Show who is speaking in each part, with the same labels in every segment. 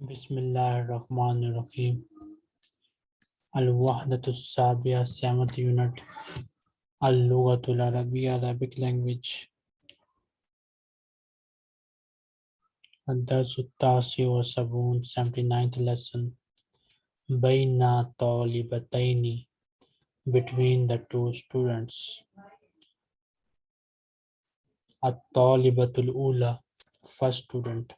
Speaker 1: Bismillahirrahmanirrahim. Al-Wahdatul Sabiya, seventh unit. Al-Lughatul Arabiya, Arabic language. Ad-Darsu Tasi wa Sabun, 79th lesson. Baina Talibataini, between the two students. At-Talibatul Ula, first student.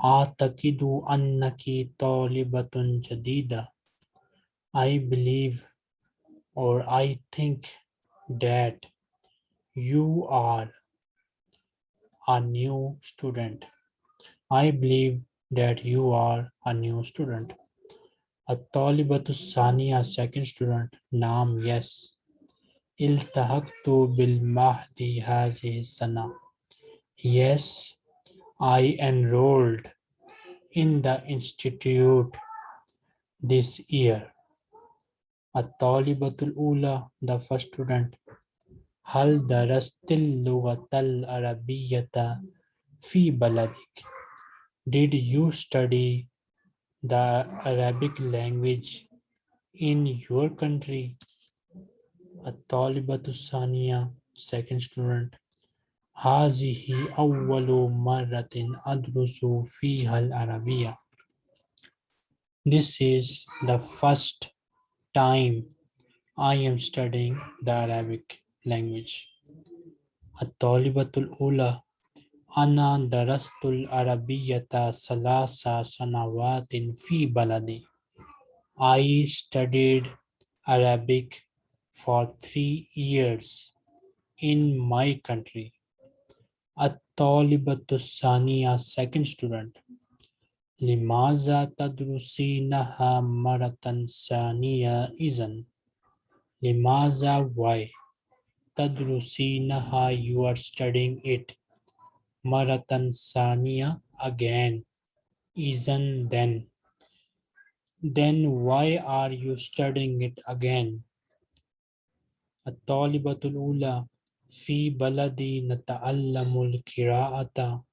Speaker 1: Annaki jadida. I believe or I think that you are a new student. I believe that you are a new student. At-talibatu saniya, second student. Naam, yes. Iltahaktu bil mahdi hazi sana. Yes, I enrolled in the institute this year. At-talibatul ula, the first student. Hal darastil lugatal arabiyyata fi baladik. Did you study the Arabic language in your country? At-talibatu saniya, second student. هذه أول مرة أدرس فيها العربية. This is the first time I am studying the Arabic language. الطالبة الأولى أنا درست العربية ثلاث سنوات في بلدي. I studied Arabic for three years in my country. الطالبة الثانية second student لماذا تدرسينها مرة ثانية إذن لماذا why تدرسينها you are studying it مرة ثانية again إذن then then why are you studying it again الطالبة الأولى في بلدي نتعلم القراءة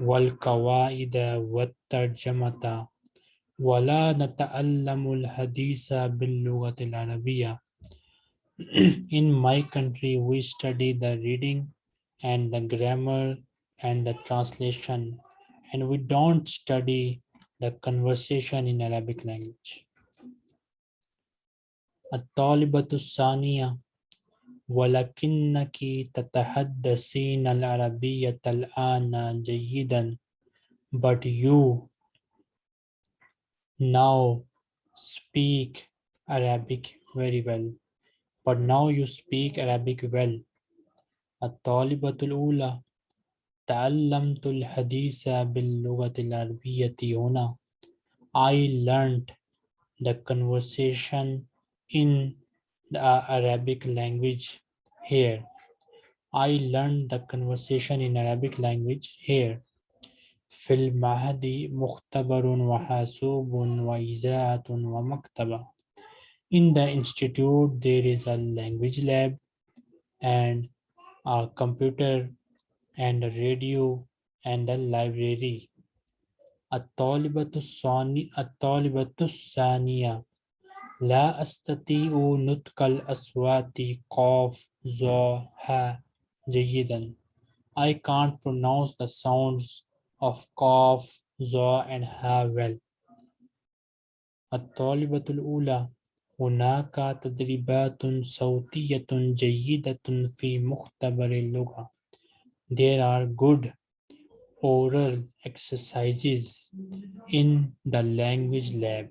Speaker 1: والقواعد والترجمة ولا نتعلم الحديث باللغة العربية. In my country, we study the reading and the grammar and the translation, and we don't study the conversation in Arabic language. الطالبة الثانية ولكنك تتحدثين العربية الآن جيدا but you now speak Arabic very well but now you speak Arabic well الطالبة الأولى تعلمت الحديث باللغة العربية هنا I learned the conversation in the Arabic language here. I learned the conversation in Arabic language here. في المعهد مختبر وحاسوب وإذاعة ومكتبة. In the institute, there is a language lab and a computer and a radio and a library. الطالبة الثانية الطالبة الثانية لا أستطيع نطق الأصوات قاف ظا ها جيدا. I can't pronounce the sounds of قاف ظا and ha well. الطالبة الأولى هناك تدريبات صوتية جيدة في مختبر اللغة. There are good oral exercises in the language lab.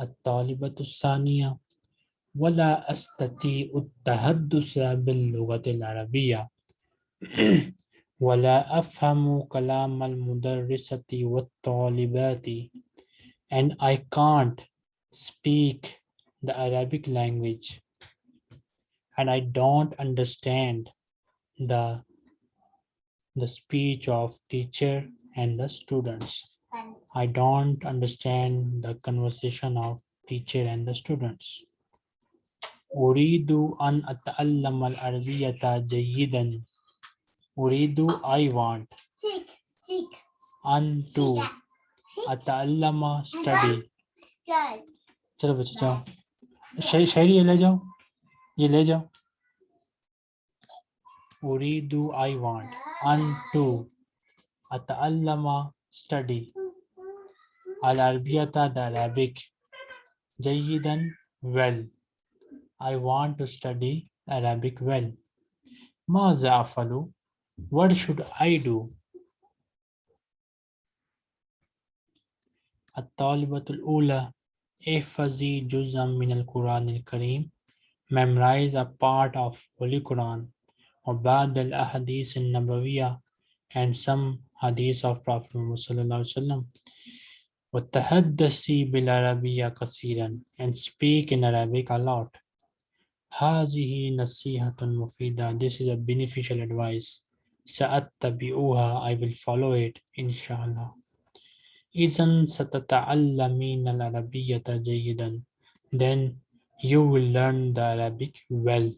Speaker 1: الطالبة الثانية ولا أستطيع التحدث باللغة العربية ولا أفهم كلام المدرسة والطالبات and I can't speak the Arabic language and I don't understand the the speech of teacher and the students. I don't understand the conversation of teacher and the students. أريد أن أتعلم العربية جيدا. أريد I want أن to अतअल्लमा study चलो बच्चे जाओ शायरी शायरी ये ले जाओ ये ले जाओ उरीदु I want on to अतअल्लमा study Al-Arabiyata, the Arabic. Jayidan, well. I want to study Arabic well. Maza afalu, what should I do? At-talibatul ula, ihfazi juzam min al-Quran al-Kareem. Memorize a part of Holy Quran. Ubad al-ahadith in Nabawiyah. and some hadith of Prophet Muhammad. وتحدثي بالعربية كثيرا and speak in Arabic a lot هذه نصيحة مفيدة this is a beneficial advice سأتبعها I will follow it إن شاء الله إذا ستتعلمين العربية جيدا then you will learn the Arabic well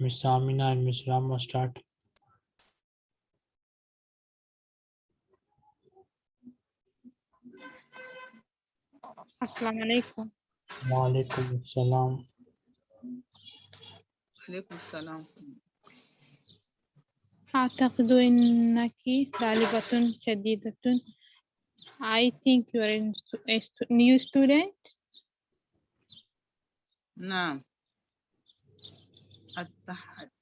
Speaker 1: Miss Amina and Miss Rama start.
Speaker 2: السلام عليكم
Speaker 1: Wa alaikum assalam.
Speaker 3: عليكم السلام
Speaker 2: أعتقد أنك طالبة جديدة I think you are a stu- a stu- new student
Speaker 3: نعم التح... التحققت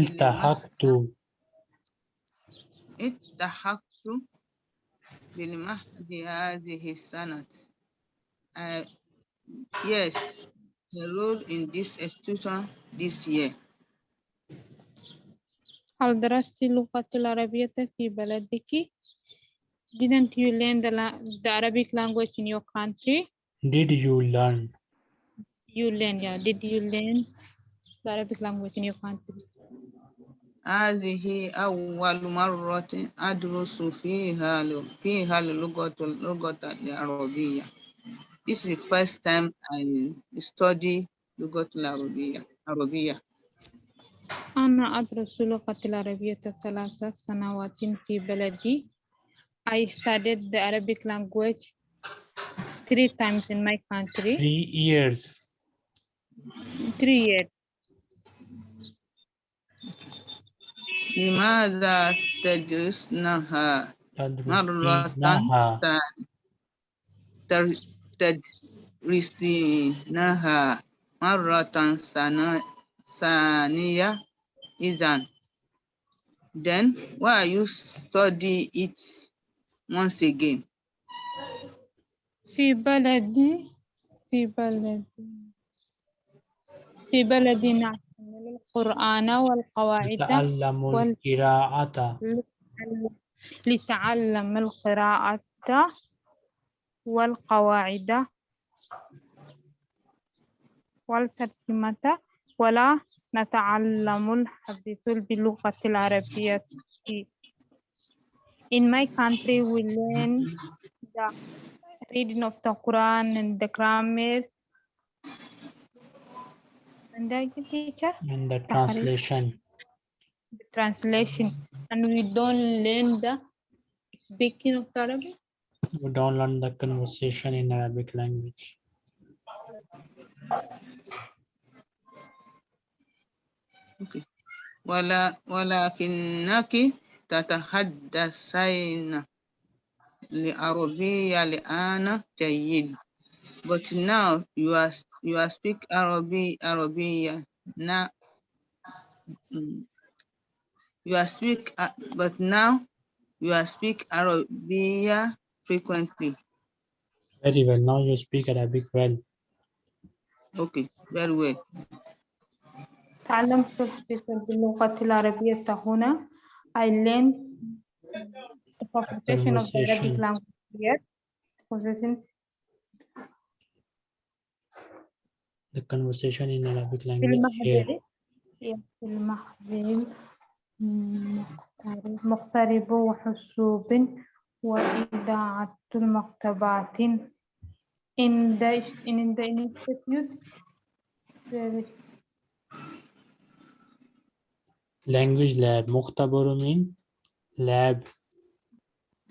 Speaker 1: التحقت
Speaker 3: التحقت بالمهد هذه السنة I, yes enrolled in this institution this year
Speaker 2: هل درست اللغة العربية في بلدك Didn't you learn the, la- the Arabic language in your country?
Speaker 1: Did you learn?
Speaker 2: You learn, yeah. Did you learn the Arabic language in your country?
Speaker 3: هذه أول مرة أدرس فيها ل- فيها اللغة اللغة العربية This is the first time I study لغة العربية عربية
Speaker 2: أنا أدرس اللغة العربية ثلاث سنوات في بلدي. I studied the Arabic language three times in my country.
Speaker 1: Three years.
Speaker 2: Three years.
Speaker 3: لماذا تدرسنها مرة
Speaker 1: تدرسينها
Speaker 3: ثانية تر- تدرسينها مرة ثانية- ثانية إذن then why you study it once again
Speaker 2: في بلدي في بلدي في نعتمد القرآن والقواعد
Speaker 1: تعلم
Speaker 2: وال-
Speaker 1: القراءة
Speaker 2: لتعلم- لتعلم القراءة والقواعد والترجمة ولا نتعلم الحديث باللغة العربية. In my country, we learn the reading of the Quran and the grammar. And the teacher,
Speaker 1: and the translation.
Speaker 2: the translation, and we don't learn the speaking of the Arabic.
Speaker 1: You don't learn the conversation in Arabic language.
Speaker 3: okay. ولا ولكنك تتحدثين العربية الآن جيد but now you are you are speak Arabic Arabia now mm, you are speak uh, but now you are speak Arabia frequently
Speaker 1: Very well. Now you speak Arabic well.
Speaker 3: okay very well
Speaker 2: تعلمت الحديث باللغة العربية هنا. I learned the conversation of the Arabic
Speaker 1: Conversation.
Speaker 2: language here. Conversation
Speaker 1: The conversation in Arabic
Speaker 2: في
Speaker 1: language here.
Speaker 2: المهد في المهد مقترب مقترب وحسوب وإذاعة المكتبات in the in the institute Very.
Speaker 1: Language lab. Mukhtabaru mean lab.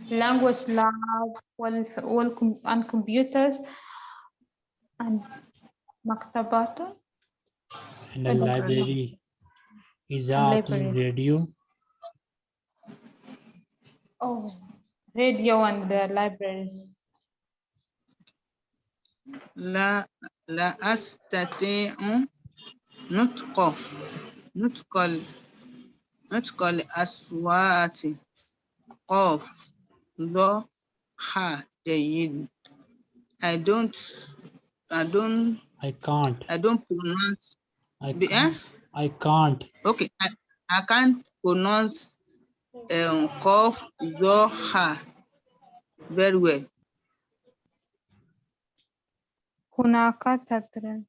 Speaker 2: language lab وال, وال, and computers and مكتبات
Speaker 1: And a
Speaker 2: And-
Speaker 1: library. Izaatun
Speaker 2: library.
Speaker 1: radio.
Speaker 2: oh radio and the libraries
Speaker 3: لا لا أستطيع نطق نطق ال- نطق الأصوات قاف ض ح جيد I don't I don't
Speaker 1: I can't.
Speaker 3: I don't pronounce
Speaker 1: I
Speaker 3: the eh?
Speaker 1: can't. I can't.
Speaker 3: okay I, I can't pronounce um qaf ض ح very well
Speaker 2: هناك تدريب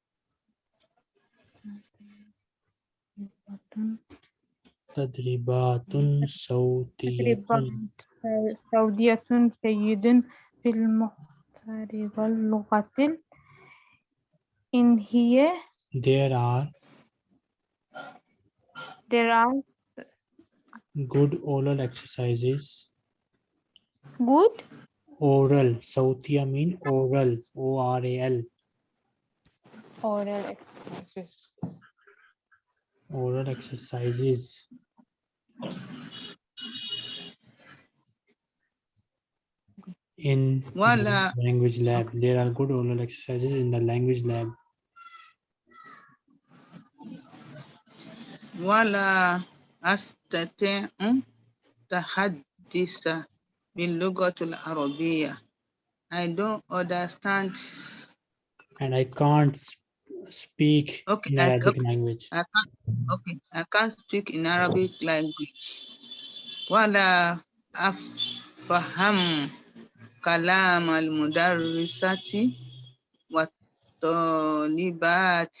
Speaker 1: تدريبات صوتية
Speaker 2: تدريبات سعودية جيد في المخترب اللغة in here?
Speaker 1: There are
Speaker 2: there are
Speaker 1: good oral exercises.
Speaker 2: Good?
Speaker 1: Oral. Sautya mean oral. O r a l.
Speaker 2: Oral exercises.
Speaker 1: Oral exercises. In
Speaker 3: Voila.
Speaker 1: language lab. There are good oral exercises in the language lab.
Speaker 3: ولا أستطيع تحدث باللغة العربية I don't understand
Speaker 1: And I can't s- speak
Speaker 3: Okay,
Speaker 1: in
Speaker 3: I-
Speaker 1: Arabic
Speaker 3: okay.
Speaker 1: language.
Speaker 3: I can't okay I can't speak in Arabic language ولا أفهم كلام المدرسة والطالبات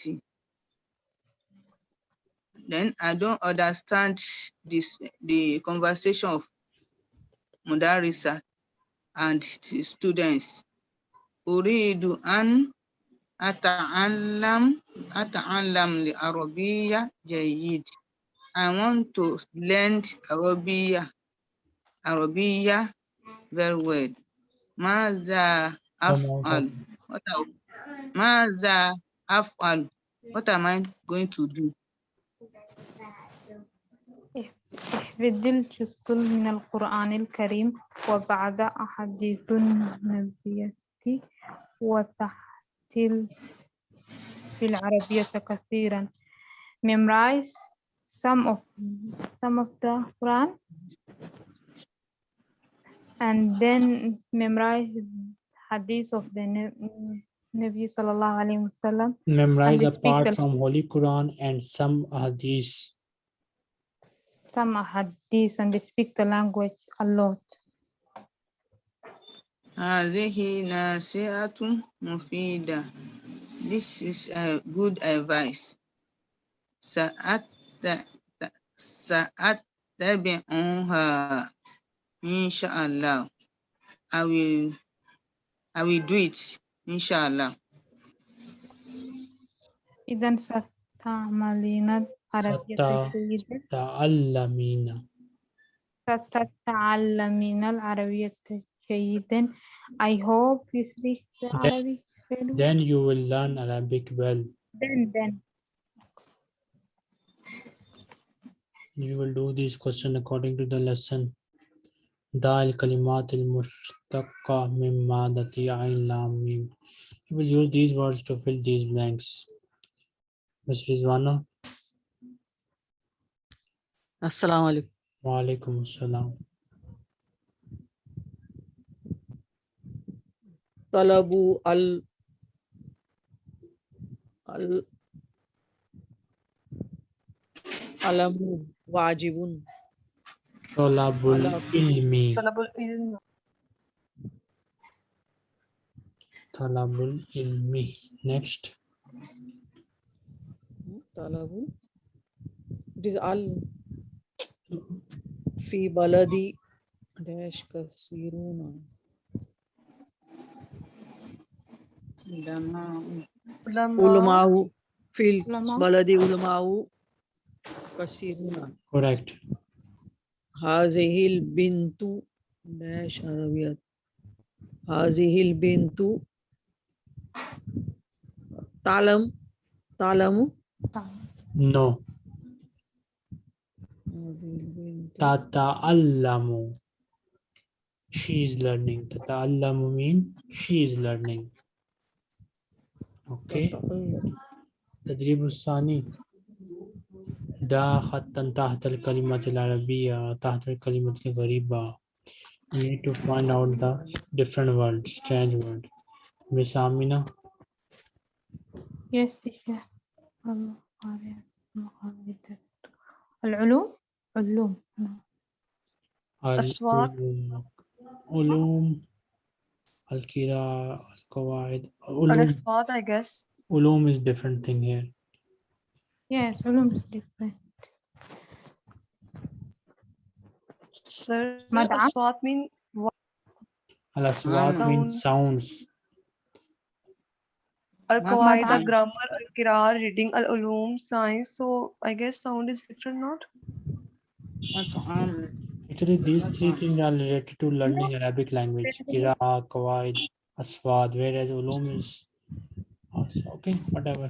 Speaker 3: then I don't understand this the conversation of Mudarisa and the students. أريد أن أتعلم أتعلم العربية جيد. I want to learn Arabiya Arabiya very well. ماذا أفعل? What I- ماذا أفعل? What am I going to do?
Speaker 2: احفظ الجزء من القرآن الكريم وبعد أحاديث النبي وتحتل في العربية كثيرا memorize some of some of the Quran and then memorize hadith of the Nabi sallallahu alaihi wasallam
Speaker 1: Memorize
Speaker 2: they
Speaker 1: a part
Speaker 2: the-
Speaker 1: from Holy Quran and some hadith.
Speaker 2: some hadith and they speak the language a lot
Speaker 3: هذه نصيحة مفيدة. This is a good advice. سأت سأتبعها إن شاء الله. I will I will do it إن شاء الله.
Speaker 2: إذا ستعملين العربية
Speaker 1: ستا-
Speaker 2: جيدا
Speaker 1: تعلمين.
Speaker 2: ستتعلمين العربية جيدا I hope you speak the
Speaker 1: Then-
Speaker 2: Arabic very well.
Speaker 1: Then you will learn Arabic well.
Speaker 2: then then
Speaker 1: You will do this question according to the lesson. Da al kalimat al mushtaqqa min madati ain lam mim. You will use these words to fill these blanks. Ms. Rizwana,
Speaker 4: Assalamu alaikum.
Speaker 1: wa alaikum assalam.
Speaker 4: Talabu al al alamu wajibun.
Speaker 1: Talabul
Speaker 4: Ala-
Speaker 1: ilmi.
Speaker 2: Talabul ilm.
Speaker 1: Talabul ilmi. Next.
Speaker 4: Talabu. It is al fi baladi dash kasiruna.
Speaker 3: علماء
Speaker 4: Ulamahu في
Speaker 2: علماء.
Speaker 4: البلد علماء كثيرون
Speaker 1: correct
Speaker 4: هذه البنت داش عربيات هذه البنت تعلم تعلم
Speaker 1: no
Speaker 4: هذه البنت
Speaker 1: تتعلم she is learning تتعلم mean she is learning okay
Speaker 4: تتعلم.
Speaker 1: التدريب الثاني دا خطا تحت الكلمة العربية تحت الكلمة الغريبة we need to find out the different words strange word Miss Amina
Speaker 2: Yes, teacher. المقارنة- المقارنة. العلوم علوم نعم.
Speaker 5: أصوات.
Speaker 1: العلوم علوم القراءة القواعد علوم
Speaker 5: Al-Aswat, I guess.
Speaker 1: علوم is different thing here
Speaker 2: Yes, علوم is different.
Speaker 5: Sir,
Speaker 2: Madam?
Speaker 5: Aswat means what?
Speaker 1: Al-aswat means sounds
Speaker 5: Al-Qawaid,
Speaker 3: Madam.
Speaker 5: the grammar, Al-Qira, reading, Al-Ulum, science. So I guess sound is different, not?
Speaker 3: Um,
Speaker 1: Actually, these three things are related to learning Arabic language, Kira, Kawaid, Aswad, whereas Ulum is okay, whatever.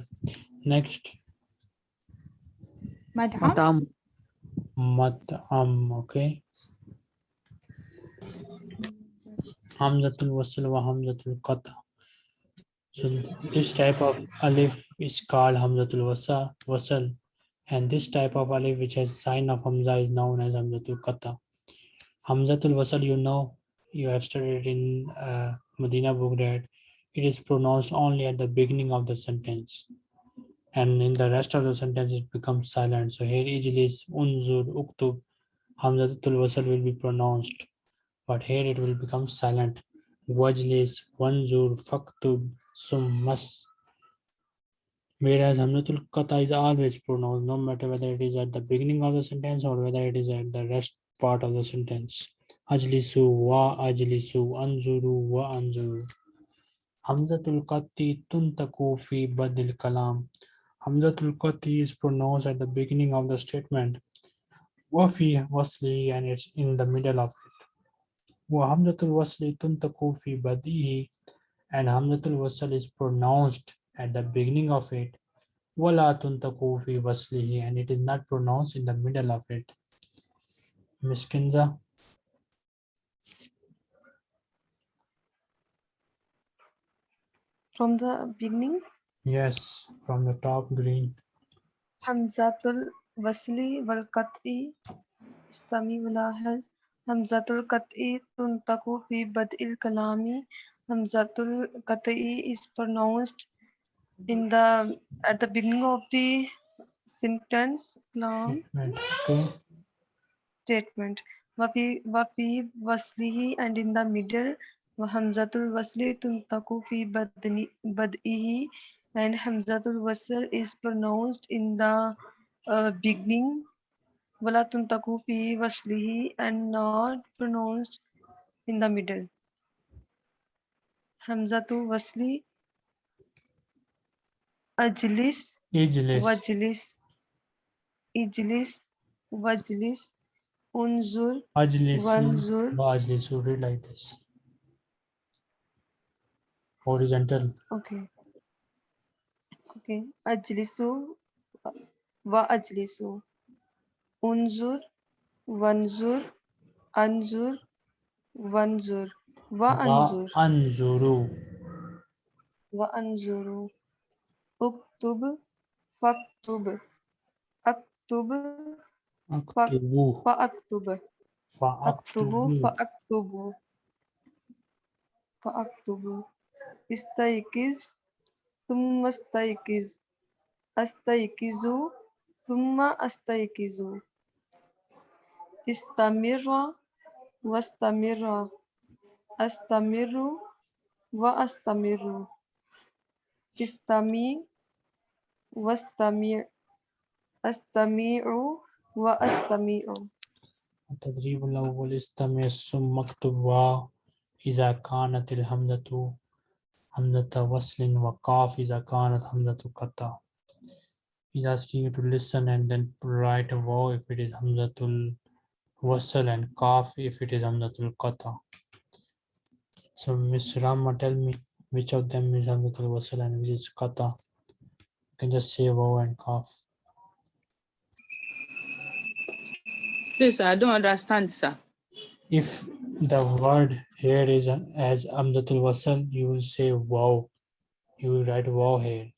Speaker 1: Next.
Speaker 4: matam,
Speaker 1: matam, okay. Hamzatul wasil wa Hamzatul Qata. So this type of alif is called Hamzatul wasal and this type of alif which has sign of Hamza is known as Hamzatul Qata. Hamzatul Wasl, you know, you have studied in uh, Medina book that it is pronounced only at the beginning of the sentence. And in the rest of the sentence, it becomes silent. So here, Ijlis, Unzur, Uktub, Hamzatul Wasl will be pronounced. But here it will become silent. Wajlis, Wanzur, Faktub, Summas. Whereas Hamzatul Qata is always pronounced, no matter whether it is at the beginning of the sentence or whether it is at the rest part of the sentence. Ajlisu wa ajlisu, anzuru wa anzuru. Hamzatul Qati tuntaku fi badil kalam. Hamzatul Qati is pronounced at the beginning of the statement. Wafi wasli and it's in the middle of it. Wa Hamzatul wasli tuntaku fi badihi and Hamzatul wasl is pronounced at the beginning of it. Wala tuntaku fi waslihi and it is not pronounced in the middle of it. Miss Kinza,
Speaker 5: From the beginning,
Speaker 1: yes, from the top green.
Speaker 5: Hamzatul Wasli wal Qat'i. Istami walahaz. Hamzatul Qat'i tuntaku fi bad'il kalami. Hamzatul Qat'i is pronounced in the at the beginning of the sentence long
Speaker 1: Statement, Okay.
Speaker 5: statement. Wafi wafi waslihi and in the middle hamzatul wasli tuntaku fi badni bad'ihi and hamzatul wasl is pronounced in the uh, beginning wala tuntaku fi waslihi and not pronounced in the middle. Hamzatul wasli ajlis
Speaker 1: Ijlis,
Speaker 5: wajlis ijlis wajlis unzur
Speaker 1: ajlisu,
Speaker 5: wanzur.
Speaker 1: Wa ajlisu, read like this. Horizontal,
Speaker 5: okay. Okay. Ajlisu wa ajlisu unzur wanzur anzur wanzur. Wa
Speaker 1: wa
Speaker 5: Uktub, faktub. Aktub,
Speaker 1: faktubu.
Speaker 5: Faaktub. Faaktubu, faaktubu. Faaktubu. Istaikiz, thumma istaikiz. Astaikizu, thumma astaikizu. Istamirra, wastamirra. Astamiru, wa astamiru. istami wastami astami'u wa astami'u
Speaker 1: التدريب الأول استمع ثم اكتب واو إذا كانت الهمزة همزة وصل وقاف إذا كانت همزة قطع He's asking you to listen and then write a wow if it is Hamzatul Wasal and Kaf if it is Hamzatul Qata. So Miss Rama, tell me which of them is Wasal and which is kata. You can just say wow and Kaf.
Speaker 3: Please, I don't understand, sir.
Speaker 1: If the word here is as Hamzatul Wasal, you will say wow. You will write wow here.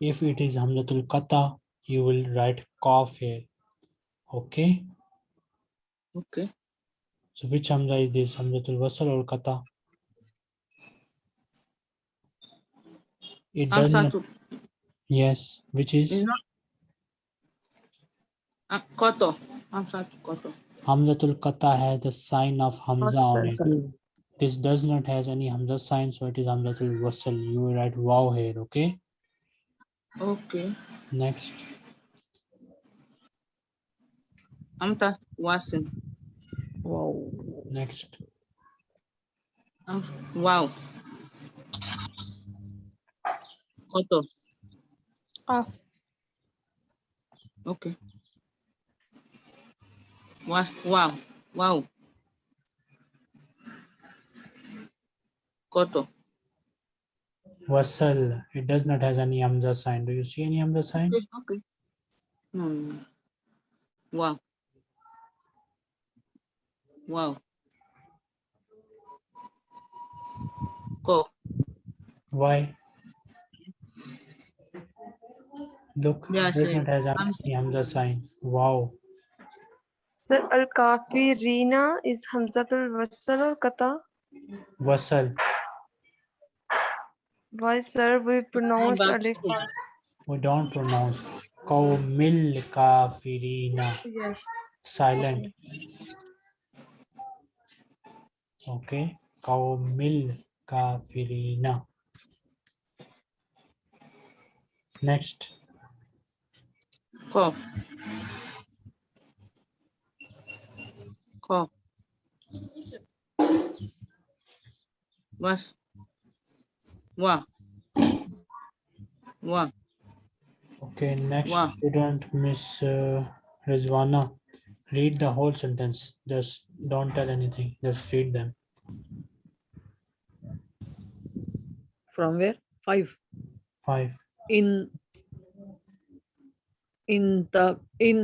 Speaker 1: If it is Hamzatul Kata, you will write Kaf here. Okay.
Speaker 3: Okay.
Speaker 1: So which Hamza is this? Hamzatul Wasal or Qata? It does not, yes, which
Speaker 3: is
Speaker 1: is
Speaker 3: not. Uh, Koto. To Koto.
Speaker 1: Hamzatul Qata has the sign of Hamza on it. This does not has any Hamza sign, so it is Hamzatul Wasal. You will write wow here, okay?
Speaker 3: Okay.
Speaker 1: Next,
Speaker 3: Amta Wasim.
Speaker 4: Wow.
Speaker 1: next.
Speaker 3: Um, wow. Koto.
Speaker 2: Qaf.
Speaker 3: Okay. Wow. wow. Wow. Koto.
Speaker 1: Wasal, it does not has any Hamza sign. Do you see any Hamza sign?
Speaker 3: Okay. okay. Hmm. Wow. Wow. Ko.
Speaker 1: Why? Look,
Speaker 3: Yeah,
Speaker 1: has any Hamza sign. Wow.
Speaker 5: Sir, Al-Kafi Rina is Hamzatul Wasal or Kata?
Speaker 1: Wasal.
Speaker 5: Why, sir, we pronounce Alif.
Speaker 1: We don't pronounce Qawmil Kafirina.
Speaker 5: Yes.
Speaker 1: Silent. Okay. Qawmil Kafirina. Next.
Speaker 3: Ko. Ko. Was. Wa. Wa.
Speaker 1: Okay, next
Speaker 3: Wow.
Speaker 1: student, Miss uh, Rizwana. Read the whole sentence. Just don't tell anything. Just read them.
Speaker 4: From where? Five.
Speaker 1: Five.
Speaker 4: In इन त इन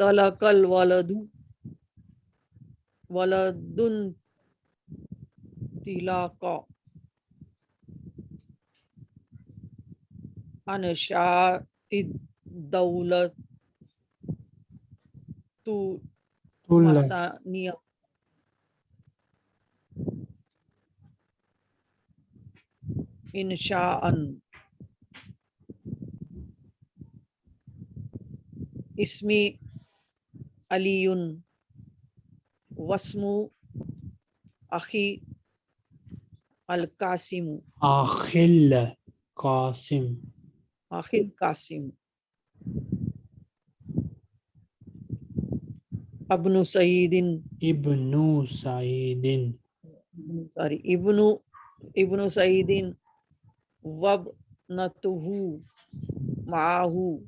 Speaker 4: तलकल वालदू वलदुन तिलाका अनशाति
Speaker 1: दौलत
Speaker 4: तु मसानिया اسمي علي. واسم أخي القاسم.
Speaker 1: أخي القاسم.
Speaker 4: أخي القاسم. ابن سعيد.
Speaker 1: ابن سعيد.
Speaker 4: sorry ابن ابن سعيد. وابنته معه.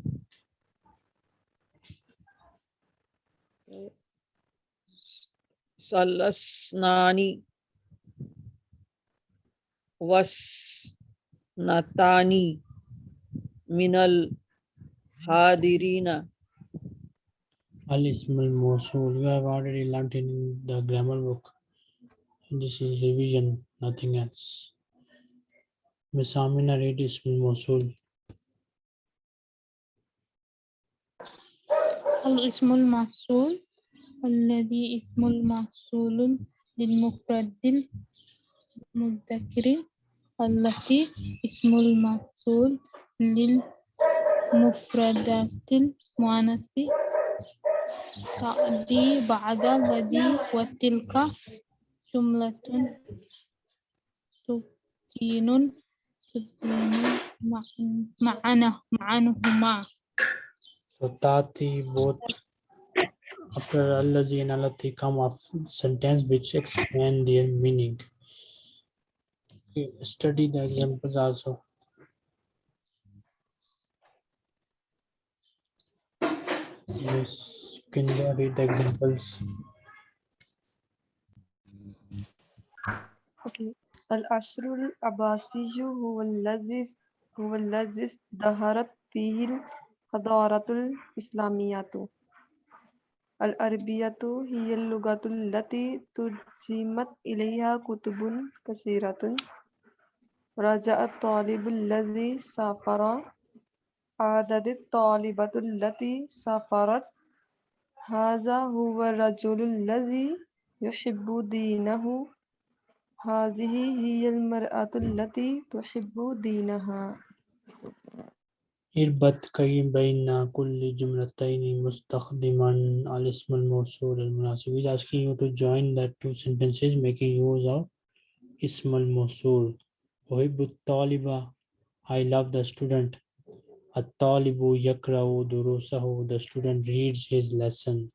Speaker 4: Salasnani wasnatani minal hadirina
Speaker 1: Al Ismul Mosul. You have already learnt in the grammar book. This is revision, nothing else. Miss Amina read Ismul Mosul.
Speaker 2: الاسم الموصول الذي اسم الموصول للمفرد المذكر التي اسم الموصول للمفردات المؤنث. تأتي بعد الذي وتلك جملة تبين تبين معن- معنى معنهما.
Speaker 1: So Tati both after Allazi and Alati come of sentence which expand their meaning. Okay, Study the examples also. Miss Kinder, read the examples.
Speaker 5: Okay. العصر العباسي هو الذي هو الذي ازدهرت فيه الحضارة الإسلامية. العربية هي اللغة التي ترجمت إليها كتب كثيرة. رجع الطالب الذي سافر. عدد الطالبة التي سافرت. هذا هو الرجل الذي يحب دينه. هذه هي المرأة التي تحب دينها.
Speaker 1: اربط كي بين كل جملتين مستخدما الاسم الموصول المناسب. He's asking you to join the two sentences making use of اسم الموصول. أحب الطالب I love the student. الطالب يقرأ دروسه. The student reads his lesson.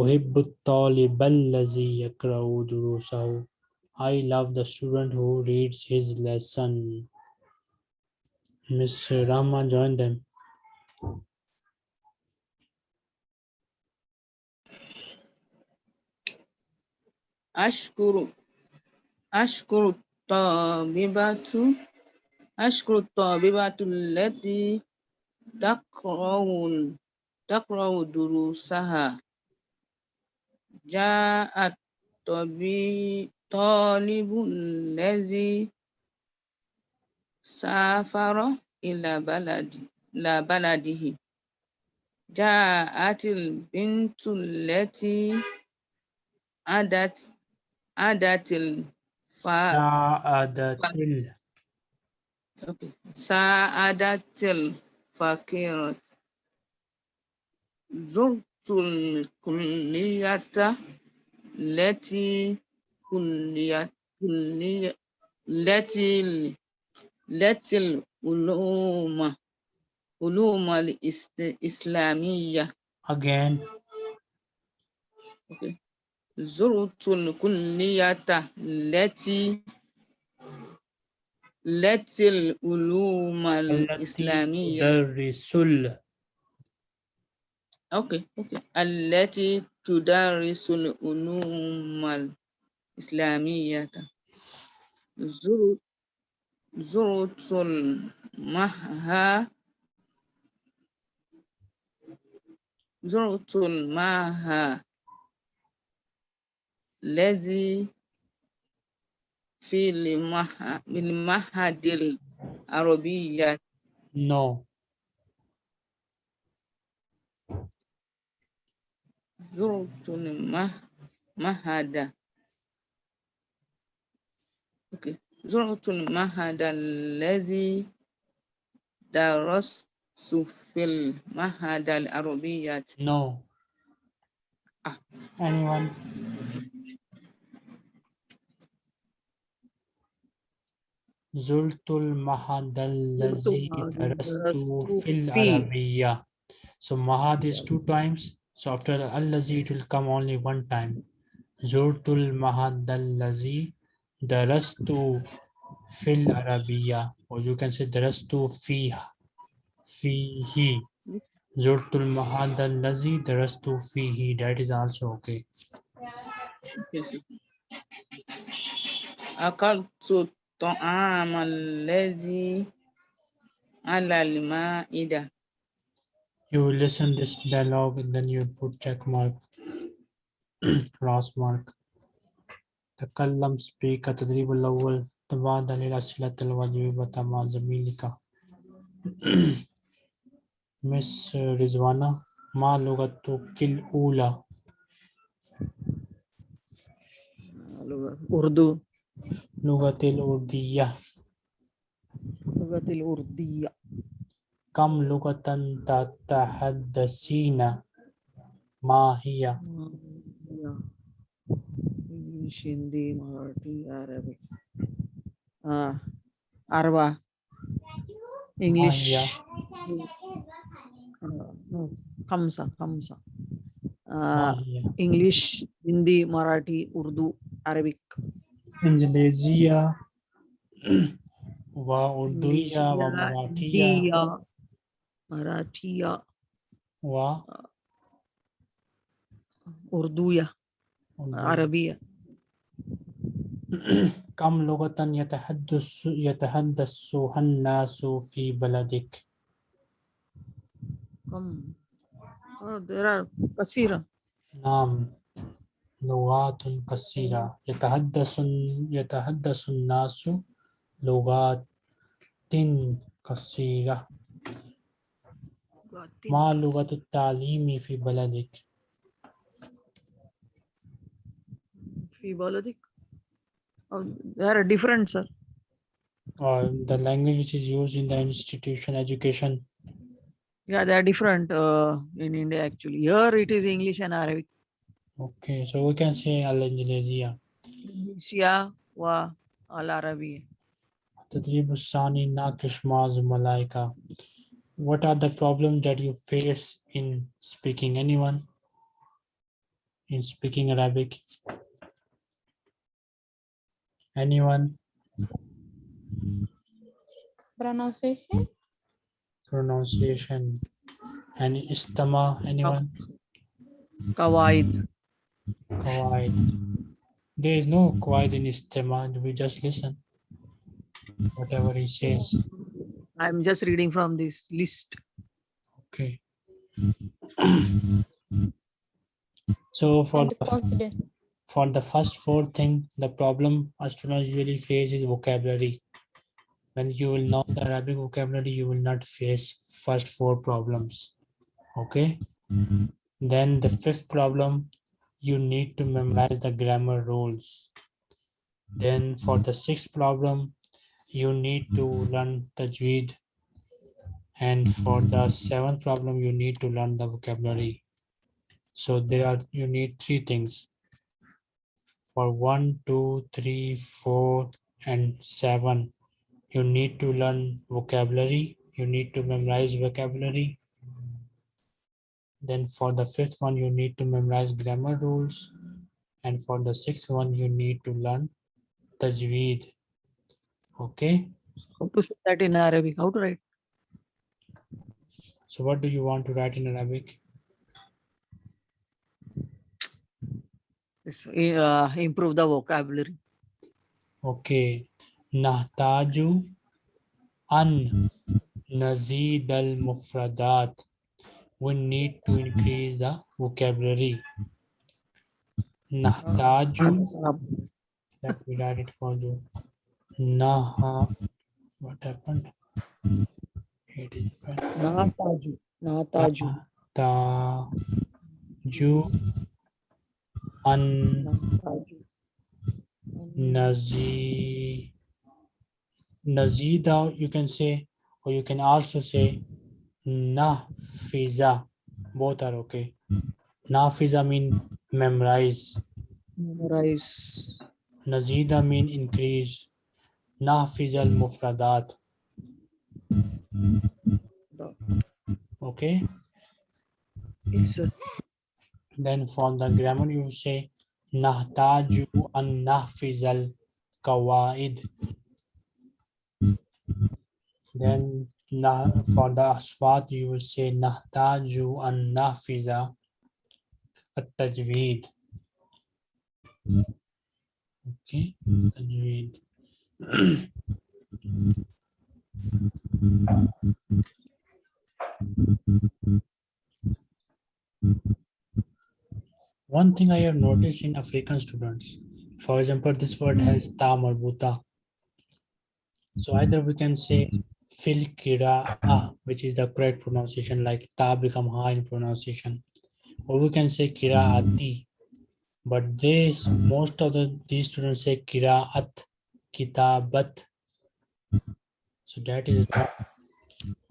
Speaker 1: أحب الطالب الذي يقرأ دروسه. I love the student who reads his lesson. Miss Rama join them.
Speaker 3: أشكر أشكر الطالبة أشكر الطالبة التي تقرأ تقرأ دروسها جاء الطبي- الطالب الذي سافر إلى بلد إلى بلده جاءت البنت التي أدت أدت الف-
Speaker 1: سعادة ال-.
Speaker 3: ساعدت الفقيرة زرت الكلية التي كلية التي التي العلوم علوم الإسلامية
Speaker 1: again
Speaker 3: أوكي. زرت الكلية التي التي العلوم
Speaker 1: التي
Speaker 3: الإسلامية
Speaker 1: تدرس ال-
Speaker 3: أوكي أوكي التي تدرس العلوم الإسلامية زرت زرت المعهد زرت المعهد الذي في المعهد المعهد العربية.
Speaker 1: No.
Speaker 3: زرت المعهد أوكي زرت المعهد الذي درست في المعهد العربية
Speaker 1: no
Speaker 3: Ah.
Speaker 1: anyone زرت المعهد الذي
Speaker 4: المعهد
Speaker 1: درست
Speaker 4: درست
Speaker 1: في
Speaker 4: فيه.
Speaker 1: العربية so mahad is two times so after الذي it will come only one time زرت المعهد الذي darastu fil arabiya or you can say darastu fiha fihi zurtul mahad allazi darastu fihi that is also okay.
Speaker 3: Yes. akaltu ta'am allazi ala al-ma'ida.
Speaker 1: You will listen this dialogue and then you put check mark cross mark. تكلم speak التدريب الأول تبادل الأسئلة الواجبة مع زميلك مس رزوانة ما لغتك الأولى
Speaker 4: لغة أردو
Speaker 1: لغة الأردية
Speaker 4: لغة الأردية
Speaker 1: كم لغة تتحدثين ما هي
Speaker 4: English, Hindi, Marathi, Arabic. Uh, Arwa. English.
Speaker 1: Uh,
Speaker 4: yeah. uh, Kamsa, Kamsa.
Speaker 1: Uh,
Speaker 4: yeah.
Speaker 1: English,
Speaker 4: Hindi, Marathi, Urdu, Arabic. Indonesia.
Speaker 1: व उर्दूया व
Speaker 4: मराठिया
Speaker 1: मराठिया
Speaker 4: व
Speaker 1: उर्दूया
Speaker 4: Arabia
Speaker 1: كم لغة يتحدث يتحدثها الناس في بلدك؟
Speaker 4: there are kasira
Speaker 1: نعم لغات كثيرة. يتحدث يتحدث الناس لغات كثيرة. ما لغة التعليم في بلدك؟
Speaker 4: في بلدك؟ Oh, they are different, sir.
Speaker 1: Uh, the language which is used in the institution education.
Speaker 4: Yeah, they are different uh, in India actually. Here it is English and Arabic.
Speaker 1: Okay, so we can say Al-Indonesia.
Speaker 4: Sia wa
Speaker 1: Al-Arabi. Tadrib Sani Malaika. What are the problems that you face in speaking anyone? In speaking Arabic? Anyone?
Speaker 2: Pronunciation?
Speaker 1: pronunciation. And istama anyone?
Speaker 4: Kawaid
Speaker 1: Qawaid. there is no qawaid in istama we just listen whatever he says.
Speaker 4: I'm just reading from this list.
Speaker 1: Okay. So for the
Speaker 2: confidence.
Speaker 1: For the first four thing, the problem a student usually face is vocabulary. When you will know the Arabic vocabulary, you will not face first four problems. Okay. Then the fifth problem, you need to memorize the grammar rules. Then for the sixth problem, you need to learn the Tajweed. And for the seventh problem, you need to learn the vocabulary. So there are, you need three things for one, two, three, four, and seven. You need to learn vocabulary. You need to memorize vocabulary. Then for the fifth one, you need to memorize grammar rules. And for the sixth one, you need to learn tajweed. Okay,
Speaker 4: how to say that in Arabic how to write
Speaker 1: so what do you want to write in Arabic?
Speaker 4: Uh, improve the vocabulary
Speaker 1: Okay, nahtaju an nazid al mufradat. We need to increase the vocabulary. Nahtaju, let me write it for you. Naha, what happened? It is.
Speaker 4: Nataju.
Speaker 1: Nahtaju an
Speaker 4: Nataju.
Speaker 1: nazi nazida you can say or you can also say nafiza both are okay. Nafiza mean memorize.
Speaker 4: Memorize.
Speaker 1: nazida mean increase. Nafiza al mufradat. Okay?
Speaker 4: It's uh,
Speaker 1: then for the grammar you say nahtaju an nahfizal kawaid. Then for the aswat you will say nahtaju an nahfiza at tajweed okay tajweed One thing I have mm-hmm. noticed in African students, for example, this word has mm-hmm. ta marbuta. So mm-hmm. either we can say fil kira which is the correct pronunciation, like ta become ha in pronunciation, or we can say kiraati. But this most of the these students say kira kiraat, kitabat. So that is wrong.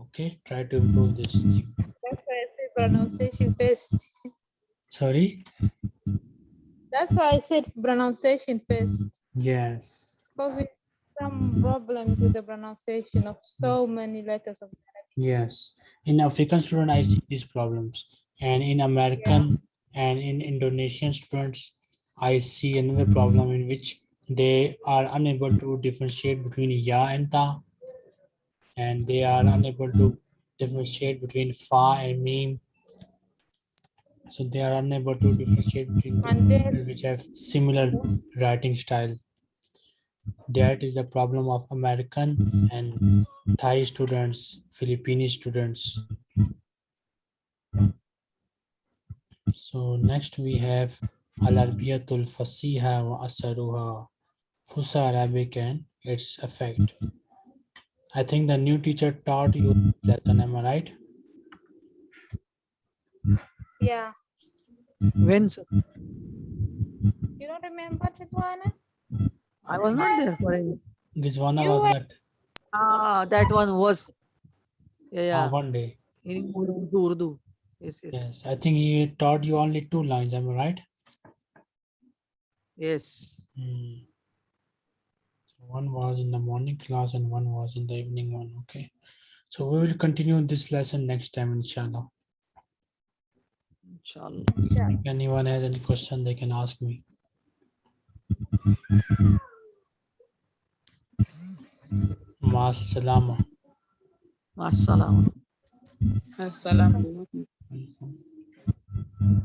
Speaker 1: okay. Try to improve this.
Speaker 2: That's why I said pronunciation first.
Speaker 1: Sorry.
Speaker 2: That's why I said pronunciation first.
Speaker 1: Yes.
Speaker 2: Because we have some problems with the pronunciation of so many letters of
Speaker 1: Yes, in African students, I see these problems, and in American and in Indonesian students, I see another problem in which they are unable to differentiate between ya and ta, and they are unable to differentiate between fa and meme. So they are unable to differentiate between the people which have similar writing style. That is the problem of American and Thai students, Filipino students. So next we have Al-Arabiyatul Fasiha wa Asaruha, Fusa Arabic and its effect. I think the new teacher taught you that, am I right?
Speaker 2: Yeah.
Speaker 4: When sir?
Speaker 2: You don't remember Ridwana?
Speaker 4: I was not there for it.
Speaker 1: This one
Speaker 2: You
Speaker 1: was
Speaker 2: were-
Speaker 1: that
Speaker 4: Ah, that one was. Yeah, yeah.
Speaker 1: one day.
Speaker 4: In Urdu, Urdu. Yes, yes,
Speaker 1: Yes, I think he taught you only two lines, am I right?
Speaker 4: yes.
Speaker 1: Hmm. So One was in the morning class and one was in the evening one, okay? So we will continue this lesson next time, inshallah.
Speaker 4: Inshallah.
Speaker 1: If anyone has any question, they can ask me. Mas salama.
Speaker 4: Assalamu.
Speaker 3: Assalamu alaikum.
Speaker 1: Welcome.